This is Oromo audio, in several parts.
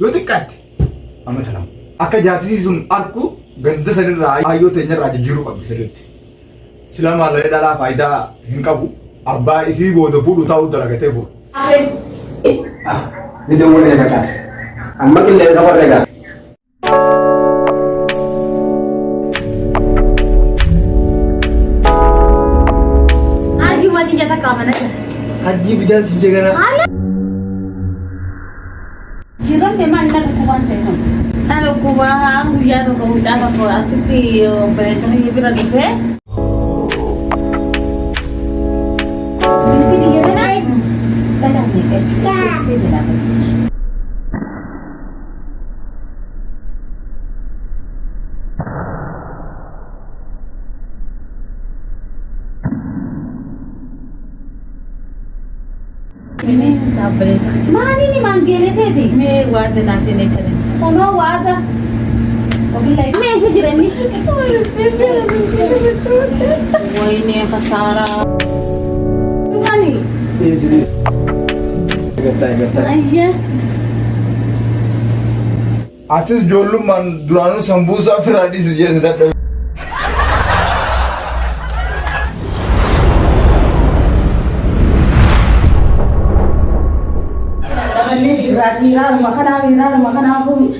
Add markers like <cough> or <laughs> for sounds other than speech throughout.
yoo xiqqaatti amata lama. Akka jaatisii sun arku ganda sanirraa hayyoo teenyarraa jijjiiruu qabdi sirriitti. Sila maallee dhalaa faayidaa hin qabu. Abbaa isii booda fuudhu taa'uu dalagatee fuudha. Ni dawwalee facaas. Amma qilleensa warra jira. Hajji bidaan si jegana. Jiran memang nak kuban tekan. Kalau kuban guyyaa tokko mucaa tokko asitti bareechanii bira dhufe. Binti biyya sana. Badaa miidhagina. Ini tak boleh. Mana ni manggil tadi? Ini warna nasi ni kan. Kono warna. Wabillahi. Kami isi jiran ni. Wah ini yang kasara. Tu kan ni? Gataa gataa. Ayah. Atis ijoollummaan duraanuu sambuusaa <laughs> firaadhii si jeessa dadhabe. Haaluma kanaa fi haaluma kanaa kun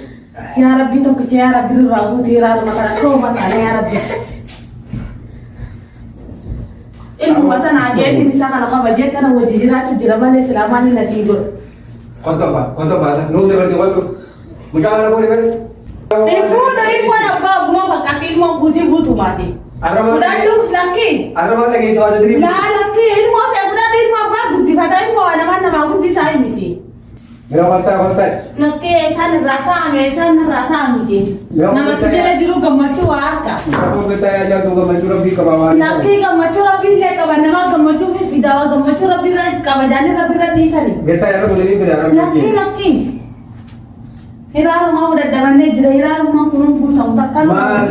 yaa rabbi tokkicha yaa rabbi durraa guutii haaluma kana tooma kana yaa rabbi. Ilmuma tanaa geetiin isaa kana qaba jee kana wajji jiraatu jira malee silaamaan ni nasii godha. Konton ba konton baasa. Nuuf dabalatee konton. Mucaa mana kooli bari. Fuudha ilmoon abbaa bu'aa fakkaatti ilmoon guutii guutumaati. Arraba dhageessa waa jadiriif. Laa lakkii ilmoo ta'e fudhadhu ilmoo abbaa guddifata ilmoo namaa namaa guddisaa hin miti. Mira kontaa kontaa. Lakkee isaan irraa taa'ame isaan irraa taa'amiti. Namatti jala jiru gammachuu waa harka. Gataa yaa jaaltu gammachuu rabbii qaba waan. Lakkii gammachuu rabbii illee qaba nama gammachuu fi fidaa gammachuu rabbii irra qaba jaanii rabbii irra dhiisani. Gataa rabbi daliin fidaa rabbii. lakkii. Hiraarumaa dadhabannee jira hiraarumaa kunuun guutamu takka Maal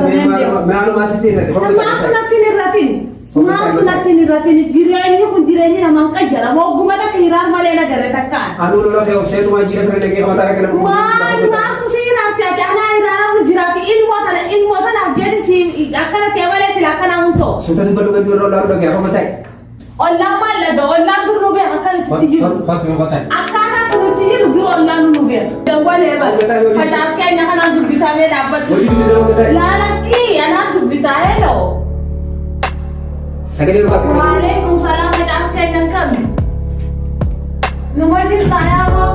maaluma asitti irratti. Maatu natti hin irratin. Maatu natti hin irratin. Jireenyi kun jireenyi namaan qayyara. Mogguma takka hiraar malee nagarre takkaan. Aduu lola fe'u seetumaa jira fira dhagee qabataa kana. Waan maaltu si hiraarsi ati anaa hiraara kun jiraati ilmoo tana ilmoo tanaaf jedhi si akkana ta'e malee sila akkana hun ta'u. Suuta dubba dhugaa jiru lola dhagee akka ta'e. Ollaan maallada ollaan dur nu beeka akka nuti jiru. Akkaataa kun nuti jiru dur ollaan nu beeka. Dawwalee bara. Facaas keenya kanaan dhaabbatu. Dubbisaa akka ta'e. Laalakkii Sagalee dhugaa sagalee. Waalaikum salam facaas keenya kami. Nu wajjin taayaa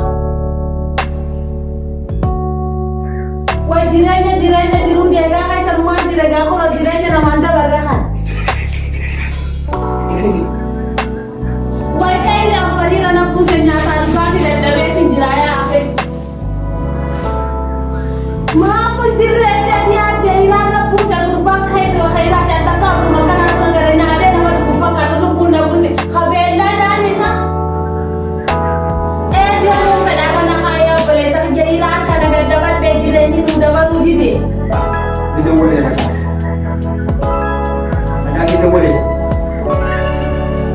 Wai jireenya jireenya jiruu deegaa keessa numaan jireegaa kun jireenya namaan dabarre kan. Ni dawwalee facaas. Facaas ni dawwalee.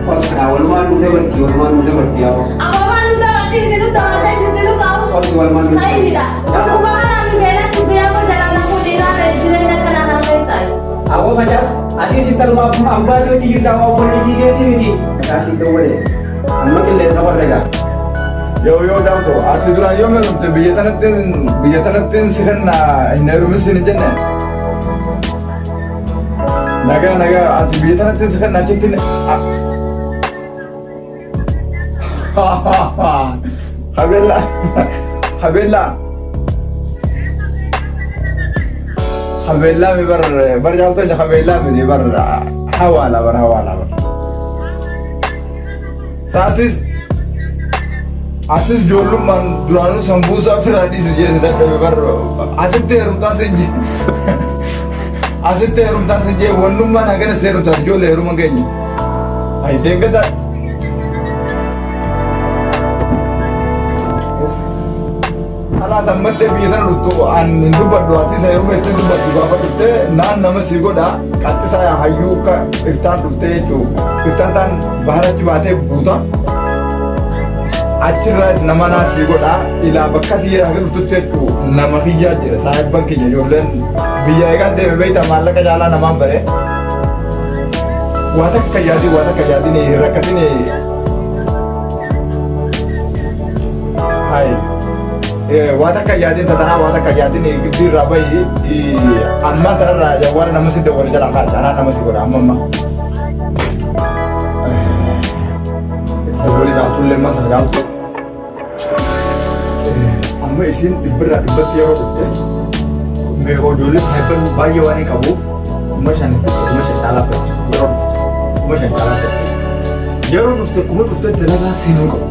Qolsa walumaa nu dabartii walumaa nu dabartii yaa qolsa. Amma nu dabartii itti nu dabartee itti nu kaa'u. Qolsi walumaa nu Kayidha. Dhuguma kanaan nu beelatti beekoo jalaa na fuudhiraa jireenya kana kana keessaayi. Aku facaas ati si talma ambaa yoo jirta waa wajji jigeeti miti. Facaas ni dawwalee. Amma qilleensa warra egaa. Yoo yoo daawwatu ati duraan yoo meelumte biyya tanatti biyya tanatti si kan hin heerumin sin jenne. Nagaa nagaa ati biyya tanatti si kan achitti Habella. Habella. Habella mi bar bar jaalto ja Habella mi bar hawala bar hawala bar Saatis Asis ijoollummaan duraanuu sambuusaa firaadhii si jeessa dadhabe bar asitti heerumtaa si je <laughs> asitti heerumtaa si je wannummaan hagana si heerumtaas ijoollee heeruma keenya. Ayi deeggata. Alaas ammallee biyya sana dhuftu an hin dubbadhu ati isa heeruma itti dubbadhu gaafa dhuftee naan nama si godha qaxxisaa hayyuu iftaan dhuftee jechuudha. Iftaan taan baharachi baatee buuta. Achirraas nama naasii godha ilaa bakka tiyya haga dhuftutti jechuun nama kiyyaa jedha saahibban kiyya ijoolleen biyya eegaan deeme beektaa maallaqa caalaa namaan bare waa takka yaadii waa takka yaadini rakkatini hai waa takka yaadin tatanaa waa takka yaadini giddii irraa bayi ammaa tanarraa jawwaara nama si dawwal jala kaasa anaa nama si godha amma amma dawwali gaaftullee amma sana gaaftu amma isin dhibbirraa dhibbatti yeroo dhufte meeqoo ijoollee saayibban baay'ee waan qabuuf kuma shanitti kuma shan caalaa fedha yeroo dhufte kuma shan caalaa fedha yeroo dhufte kuma dhufte dalagaa seenuu qabu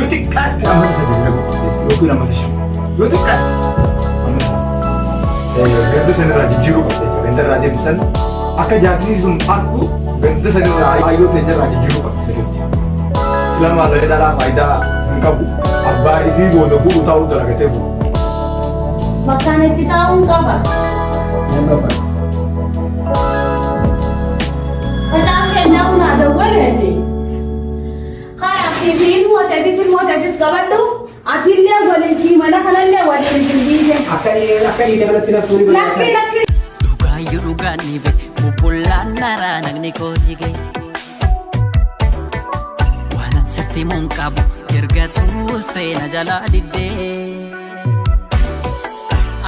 yoo xiqqaatti amma sadii dhabu yookiin amma shan yoo xiqqaatti amma ganda sanirraa jijjiiruu qabda jechuudha ganda irraa deemsan akka jaartii sun argu ganda sanirraa ayyoo teenyarraa jijjiiruu qabda sirriitti sila maallaqa dhalaa faayidaa hin qabu abbaa isii booda fuudhu taa'uu dalagatee fuudhu. Bakkaan itti taa'uun qaba. Nama bara. Facaan keenyaa kun haa dawwaleeti. Haa fi ilmooteetis ilmooteetis qabadhu. Atillee waliin siimala kanallee waliin simbiise. Akka inni dabalatti naftuu ni Lakki lakki. Dhugaayyuu dhugaan ni be bubbullaan naraa nagni kooti gee. Waan sitti mun qabu erga tuustee na jalaa diddee.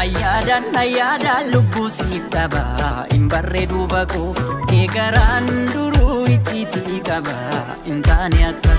Ayyaadaan ayyaadaan lubbuu siif dhaba hin barreedu bakoo kee garaan duruu icciitii qaba hin taane akka